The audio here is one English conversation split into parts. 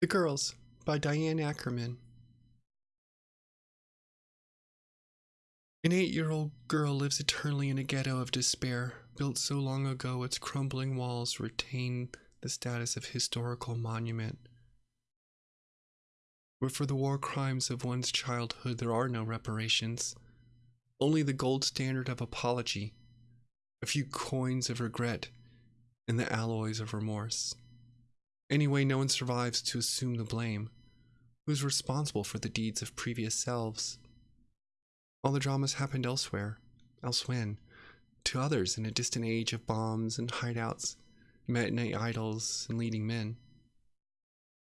The Girls by Diane Ackerman. An eight year old girl lives eternally in a ghetto of despair, built so long ago its crumbling walls retain the status of historical monument. But for the war crimes of one's childhood, there are no reparations, only the gold standard of apology, a few coins of regret, and the alloys of remorse. Anyway, no one survives to assume the blame. Who's responsible for the deeds of previous selves? All the dramas happened elsewhere, elsewhen, to others in a distant age of bombs and hideouts, matinee idols, and leading men.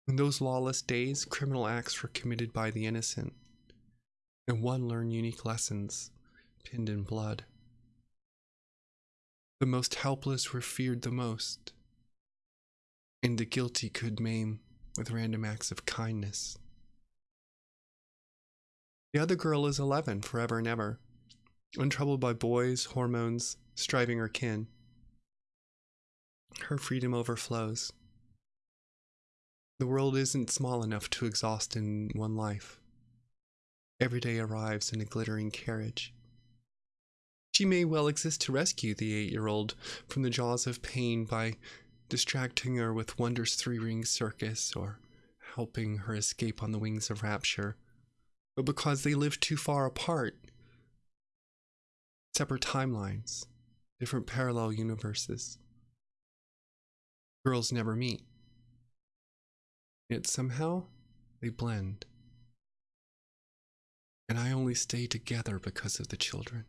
In those lawless days, criminal acts were committed by the innocent, and one learned unique lessons, pinned in blood. The most helpless were feared the most and the guilty could maim with random acts of kindness. The other girl is 11, forever and ever, untroubled by boys, hormones, striving or kin. Her freedom overflows. The world isn't small enough to exhaust in one life. Every day arrives in a glittering carriage. She may well exist to rescue the eight year old from the jaws of pain by distracting her with Wonder's three ring circus or helping her escape on the wings of rapture, but because they live too far apart. Separate timelines, different parallel universes. Girls never meet. Yet somehow they blend. And I only stay together because of the children.